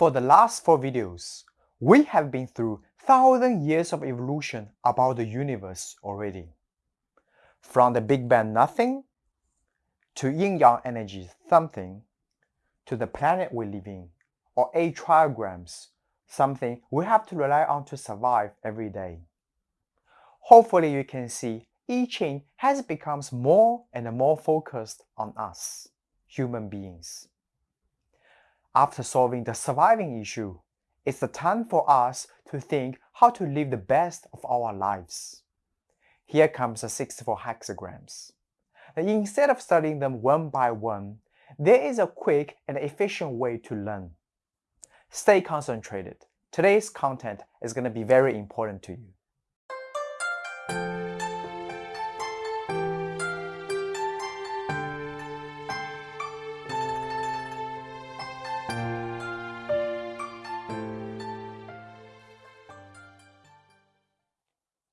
For the last four videos, we have been through thousand years of evolution about the universe already. From the Big Bang nothing, to yin-yang energy something, to the planet we live in, or eight trigrams, something we have to rely on to survive every day. Hopefully you can see I Ching has become more and more focused on us, human beings. After solving the surviving issue, it's the time for us to think how to live the best of our lives. Here comes the 64 hexagrams. Instead of studying them one by one, there is a quick and efficient way to learn. Stay concentrated. Today's content is going to be very important to you.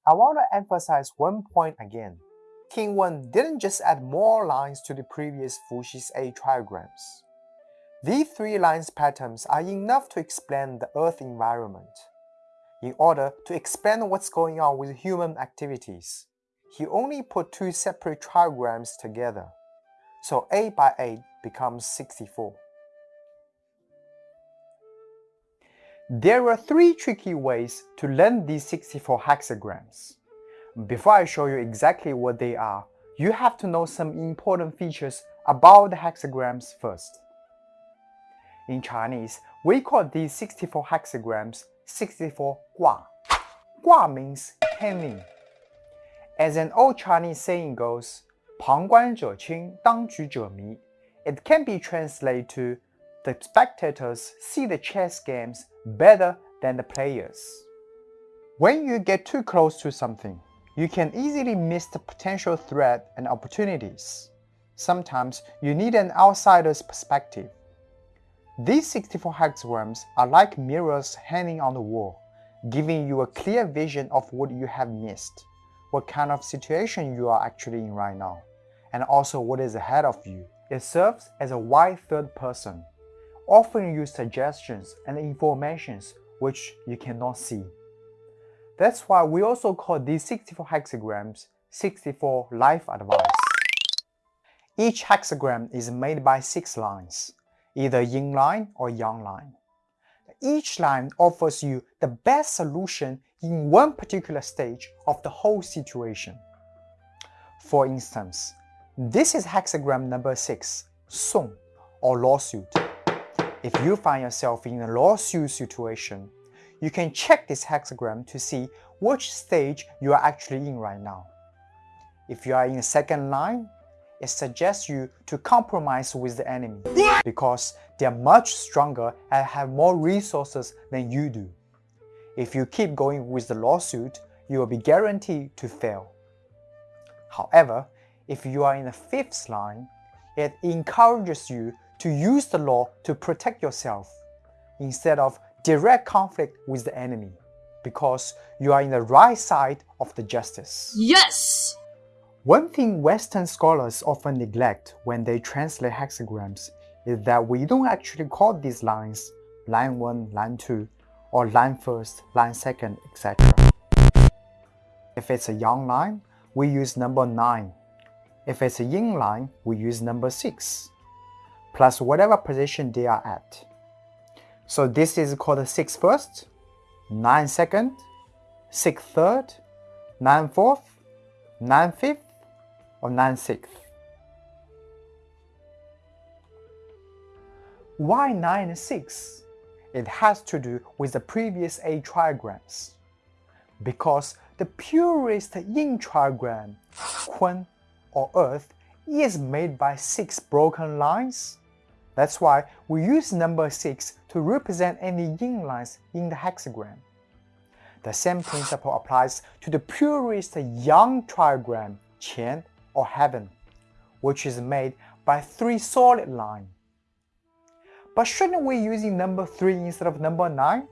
I want to emphasize one point again. King Wen didn't just add more lines to the previous Fuxi's eight trigrams. These three lines patterns are enough to explain the Earth environment. In order to explain what's going on with human activities, he only put two separate trigrams together, so 8 by 8 becomes 64. There are three tricky ways to learn these 64 hexagrams. Before I show you exactly what they are, you have to know some important features about the hexagrams first. In Chinese, we call these 64 hexagrams 64 gua. Gua means hanging. As an old Chinese saying goes, 旁观者清，当局者迷. It can be translated to the spectators see the chess games better than the players. When you get too close to something, you can easily miss the potential threat and opportunities. Sometimes you need an outsider's perspective. These 64 hexagrams are like mirrors hanging on the wall, giving you a clear vision of what you have missed, what kind of situation you are actually in right now, and also what is ahead of you. It serves as a wide third person offering you suggestions and informations which you cannot see. That's why we also call these 64 hexagrams 64 life advice. Each hexagram is made by six lines, either yin line or yang line. Each line offers you the best solution in one particular stage of the whole situation. For instance, this is hexagram number 6, Song, or lawsuit. If you find yourself in a lawsuit situation, you can check this hexagram to see which stage you are actually in right now. If you are in the second line, it suggests you to compromise with the enemy because they are much stronger and have more resources than you do. If you keep going with the lawsuit, you will be guaranteed to fail. However, if you are in the fifth line, it encourages you to use the law to protect yourself instead of direct conflict with the enemy because you are in the right side of the justice. Yes! One thing Western scholars often neglect when they translate hexagrams is that we don't actually call these lines line 1, line 2, or line 1st, line 2nd, etc. If it's a yang line, we use number 9. If it's a yin line, we use number 6 plus whatever position they are at. So this is called 6 first, 9 second, 6 third, 9 fourth, 9 fifth, or 9 sixth. Why 9 and 6? It has to do with the previous 8 trigrams. Because the purest yin trigram, Kun or Earth, is made by 6 broken lines that's why we use number 6 to represent any yin lines in the hexagram. The same principle applies to the purest yang trigram, Qian or heaven, which is made by three solid lines. But shouldn't we using number 3 instead of number 9?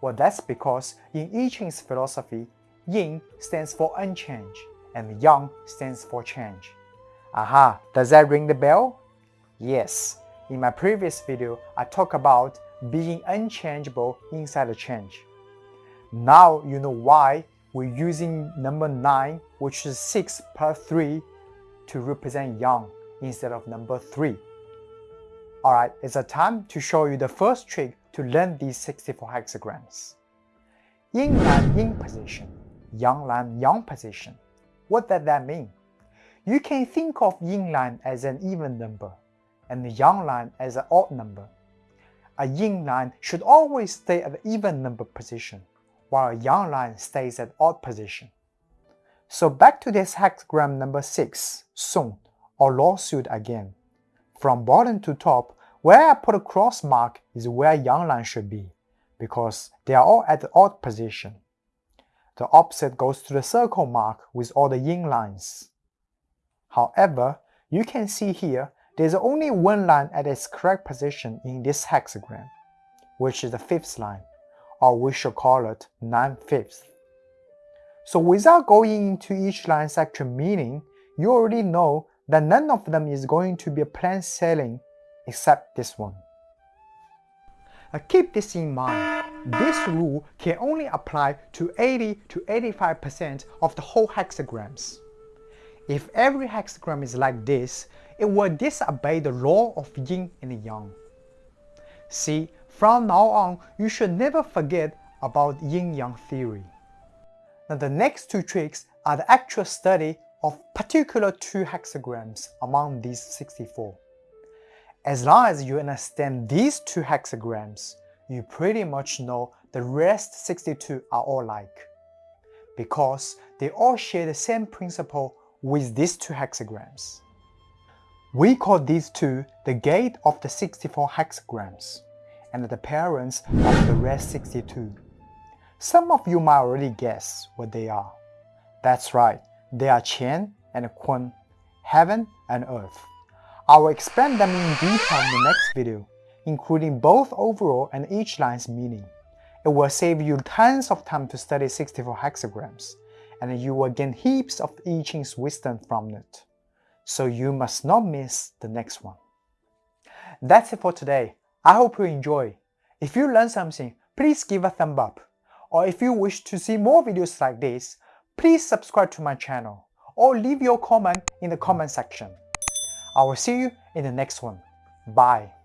Well, that's because in I Ching's philosophy, yin stands for unchange and yang stands for change. Aha, does that ring the bell? Yes, in my previous video, I talked about being unchangeable inside the change. Now you know why we're using number 9, which is 6 plus 3, to represent yang instead of number 3. Alright, it's a time to show you the first trick to learn these 64 hexagrams. Yin line Yin position, Yang line Yang position. What does that mean? You can think of Yin line as an even number and the Yang line as an odd number. A Yin line should always stay at the even number position, while a Yang line stays at odd position. So back to this hexagram number 6, Song, or lawsuit again. From bottom to top, where I put a cross mark is where Yang line should be, because they are all at the odd position. The opposite goes to the circle mark with all the yin lines. However, you can see here there's only one line at its correct position in this hexagram, which is the fifth line, or we should call it 9 fifths. So without going into each line's actual meaning, you already know that none of them is going to be a plain sailing except this one. Now keep this in mind, this rule can only apply to 80 to 85% of the whole hexagrams. If every hexagram is like this, it will disobey the law of yin and yang. See, from now on, you should never forget about yin-yang theory. Now the next two tricks are the actual study of particular two hexagrams among these 64. As long as you understand these two hexagrams, you pretty much know the rest 62 are all like. Because they all share the same principle with these two hexagrams. We call these two the gate of the 64 hexagrams and the parents of the rest 62. Some of you might already guess what they are. That's right, they are Qian and Kun, heaven and earth. I will explain them in detail in the next video, including both overall and each line's meaning. It will save you tons of time to study 64 hexagrams, and you will gain heaps of I Ching's wisdom from it so you must not miss the next one. That's it for today. I hope you enjoy. If you learned something, please give a thumb up. Or if you wish to see more videos like this, please subscribe to my channel or leave your comment in the comment section. I will see you in the next one. Bye.